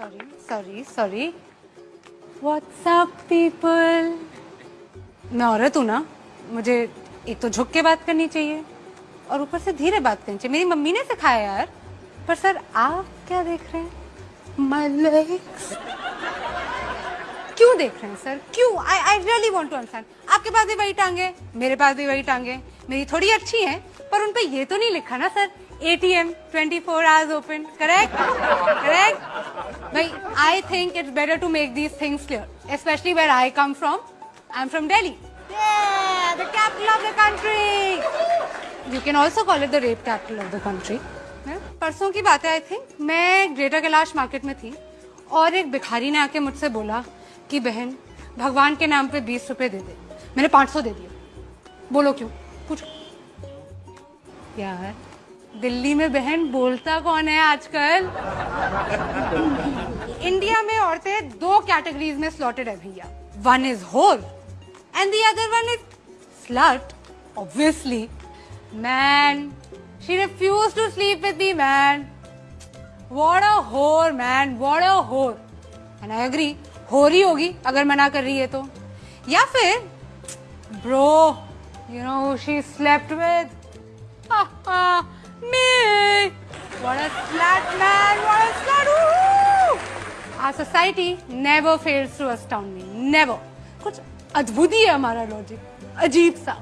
Sorry sorry sorry what's up people मैं औरत हूँ ना, मुझे एक तो झुक के बात करनी चाहिए और ऊपर से धीरे बात करनी चाहिए। मेरी मम्मी ने सिखाया यार, पर सर आप क्या देख रहे हैं? माय लेग्स क्यों देख रहे हैं सर? क्यों? I I really want to understand आपके पास भी वही टांगे, मेरे पास भी वही टांगे। मेरी थोड़ी अच्छी है, पर उन पे ये तो नहीं लिखा ना sir. ATM 24 four hours open correct correct भाई I think it's better to make these things clear specially where I come from I am from Delhi the capital of the country you can also call it the rape capital of the परसों की बात है I think मैं Greater Kailash market में थी और एक भिखारी ने आके मुझसे बोला कि, बहन, भगवान के नाम पे बीस रुपए दे दे। मैंने पाँच सौ दे दिए। बोलो क्यों? पूछो। यार दिल्ली में बहन बोलता कौन है आजकल इंडिया में औरतें दो कैटेगरीज में स्लॉटेड है भैया one is hole and the other one is slut obviously man she refuse to sleep with me man What a whore, man. What a whore. And I agree. हो रही होगी अगर मना कर रही है तो या फिर bro you know she slept with me what a slut man, what a slut Woo! our society never fails to astound me, never. कुछ अद्भुत ही है हमारा लॉजिक अजीब सा।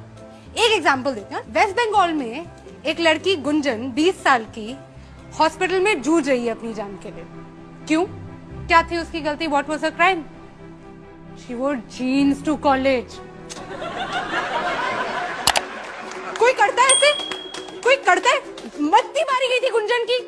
एक एग्जांपल देते हैं वेस्ट बंगाल में एक लड़की गुंजन 20 साल की हॉस्पिटल में जूझ रही है अपनी जान के लिए। क्यों? क्या थी उसकी गलती? What was her crime she wore jeans to college कोई करता है ऐसे? कोई करता है? मत्ती मारी गई थी गुंजन की।